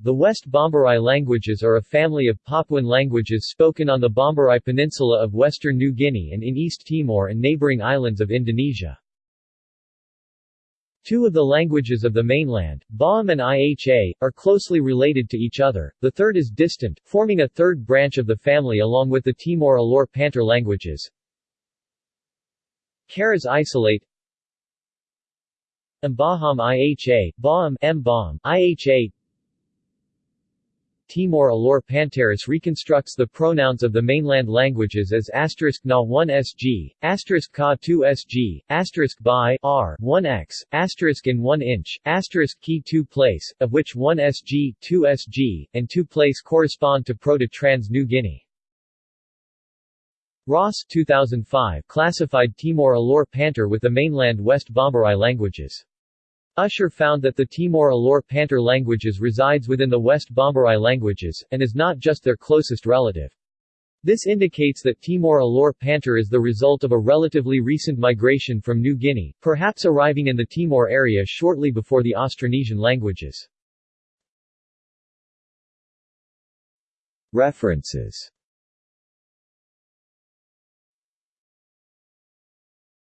The West Bomberai languages are a family of Papuan languages spoken on the Bomberai Peninsula of western New Guinea and in East Timor and neighboring islands of Indonesia. Two of the languages of the mainland, Baam and Iha, are closely related to each other, the third is distant, forming a third branch of the family along with the Timor-Alor Pantar languages. Karas isolate Mbaham Iha, Baam Mbaham, Iha Timor-Alor Pantaris reconstructs the pronouns of the mainland languages as asterisk na 1 sg, asterisk ka 2 sg, asterisk by r 1 x, asterisk in 1 inch, asterisk key 2 place, of which 1 sg, 2 sg, and 2 place correspond to Proto-Trans New Guinea. Ross 2005 classified Timor-Alor Pantar with the mainland West Bomberai languages. Usher found that the Timor-Alor Pantar languages resides within the West Bomberai languages, and is not just their closest relative. This indicates that Timor-Alor Pantar is the result of a relatively recent migration from New Guinea, perhaps arriving in the Timor area shortly before the Austronesian languages. References